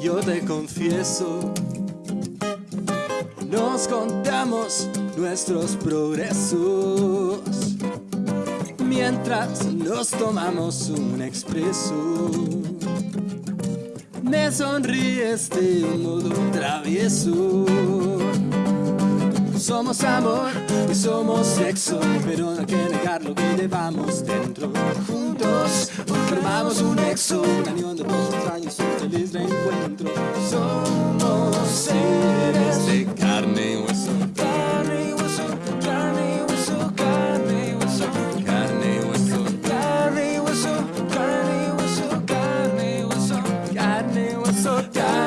Yo te confieso Nos contamos nuestros progresos. Mientras nos tomamos un expreso Me sonríes de un modo travieso. Somos amor y somos sexo Pero no hay que negar lo que llevamos dentro. Juntos extraños, un feliz reencuentro Somos seres de carne y hueso. Carne y hueso, carne y hueso, carne y hueso. Carne y hueso, carne y hueso, carne y hueso Carne y hueso, carne carne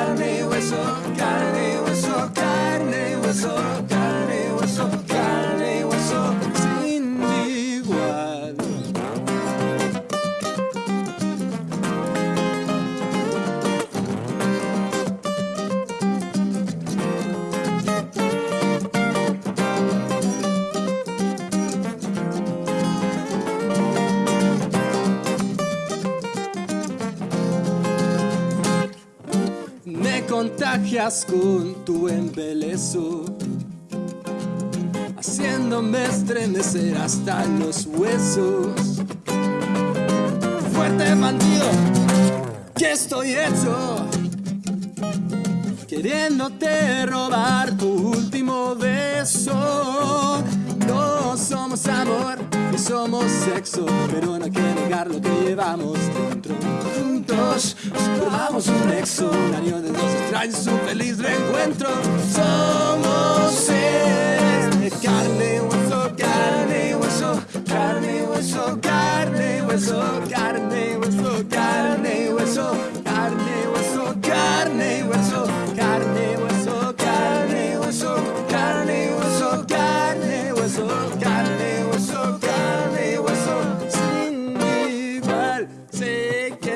contagias con tu embelezo Haciéndome estremecer hasta los huesos. Fuerte bandido, que estoy hecho Queriéndote robar tu último beso. No somos amor, ni somos sexo Pero no hay que negar lo que llevamos dentro. Juntos formamos un nexo Una unión de extraños, un feliz reencuentro Somos seres de carne hueso,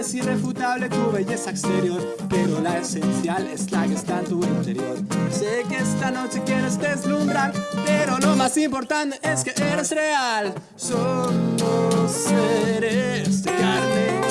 es irrefutable tu belleza exterior Pero la esencial es la que está en tu interior. Sé que esta noche quieres deslumbrar Pero lo más importante es que eres real. Solo seres de carne